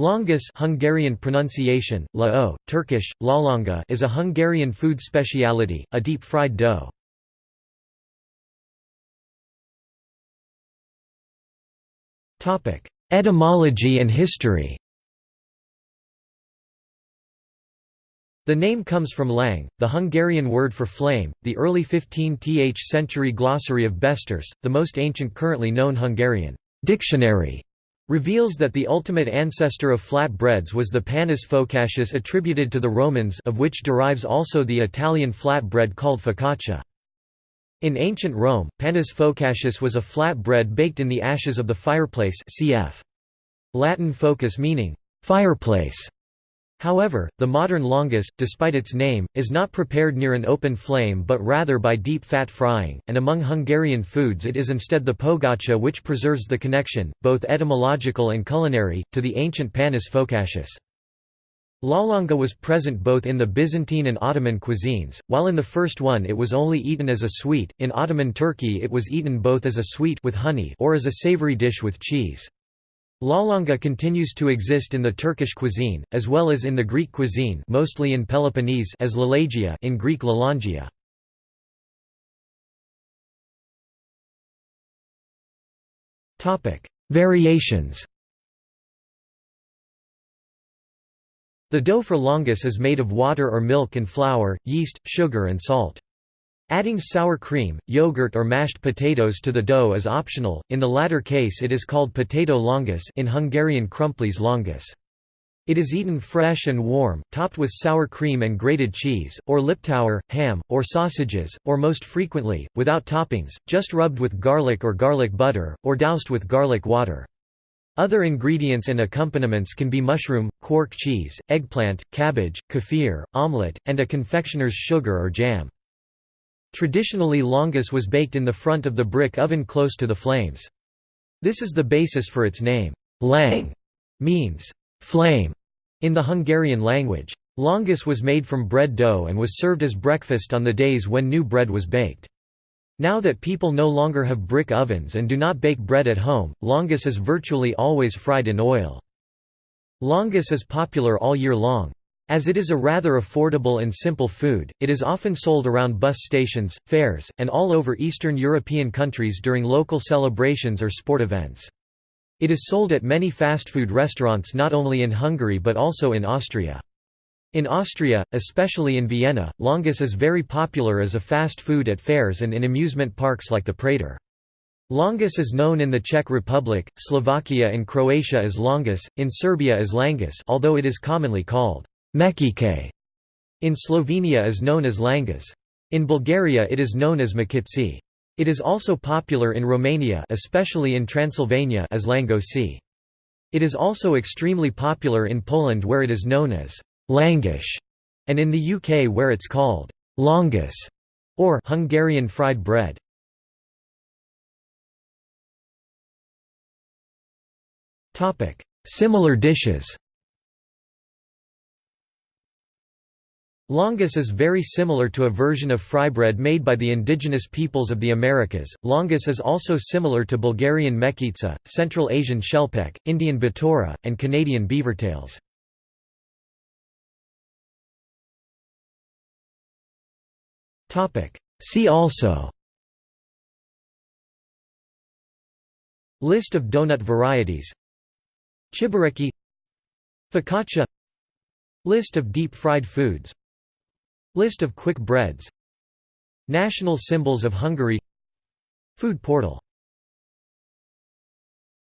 Lángos Hungarian pronunciation, lao, Turkish, lalanga is a Hungarian food speciality, a deep-fried dough. Etymology and history The name comes from lang, the Hungarian word for flame, the early 15th century glossary of Beszterce, the most ancient currently known Hungarian dictionary reveals that the ultimate ancestor of flat breads was the panis focaccius attributed to the Romans of which derives also the Italian flat bread called focaccia. In ancient Rome, panis focaccius was a flat bread baked in the ashes of the fireplace cf. Latin focus meaning, fireplace. However, the modern lángos, despite its name, is not prepared near an open flame but rather by deep fat frying, and among Hungarian foods it is instead the pogácsa which preserves the connection, both etymological and culinary, to the ancient panis focaccius. Lalanga was present both in the Byzantine and Ottoman cuisines, while in the first one it was only eaten as a sweet, in Ottoman Turkey it was eaten both as a sweet with honey or as a savory dish with cheese. Lalanga continues to exist in the Turkish cuisine, as well as in the Greek cuisine mostly in Peloponnese as lalagia in Greek lalangia. Variations The dough for lángos is made of water or milk and flour, yeast, sugar and salt. Adding sour cream, yogurt or mashed potatoes to the dough is optional, in the latter case it is called potato lángos in Hungarian krumplis lángos. It is eaten fresh and warm, topped with sour cream and grated cheese, or liptauer, ham, or sausages, or most frequently, without toppings, just rubbed with garlic or garlic butter, or doused with garlic water. Other ingredients and accompaniments can be mushroom, quark cheese, eggplant, cabbage, kefir, omelette, and a confectioner's sugar or jam. Traditionally lángos was baked in the front of the brick oven close to the flames. This is the basis for its name. Lang means flame in the Hungarian language. Lángos was made from bread dough and was served as breakfast on the days when new bread was baked. Now that people no longer have brick ovens and do not bake bread at home, lángos is virtually always fried in oil. Lángos is popular all year long. As it is a rather affordable and simple food, it is often sold around bus stations, fairs, and all over Eastern European countries during local celebrations or sport events. It is sold at many fast food restaurants not only in Hungary but also in Austria. In Austria, especially in Vienna, lángos is very popular as a fast food at fairs and in amusement parks like the Prater. Lángos is known in the Czech Republic, Slovakia and Croatia as longus, in Serbia as langus although it is commonly called Mekike in Slovenia is known as langas. In Bulgaria it is known as makitsi. It is also popular in Romania especially in Transylvania as langosi. It is also extremely popular in Poland where it is known as langish, and in the UK where it's called lángos or Hungarian fried bread. Similar dishes Lángos is very similar to a version of frybread made by the indigenous peoples of the Americas. Lángos is also similar to Bulgarian mekitsa, Central Asian shelpek, Indian batora, and Canadian beavertails. See also List of donut varieties Chebureki Focaccia List of deep-fried foods List of quick breads. National symbols of Hungary. Food portal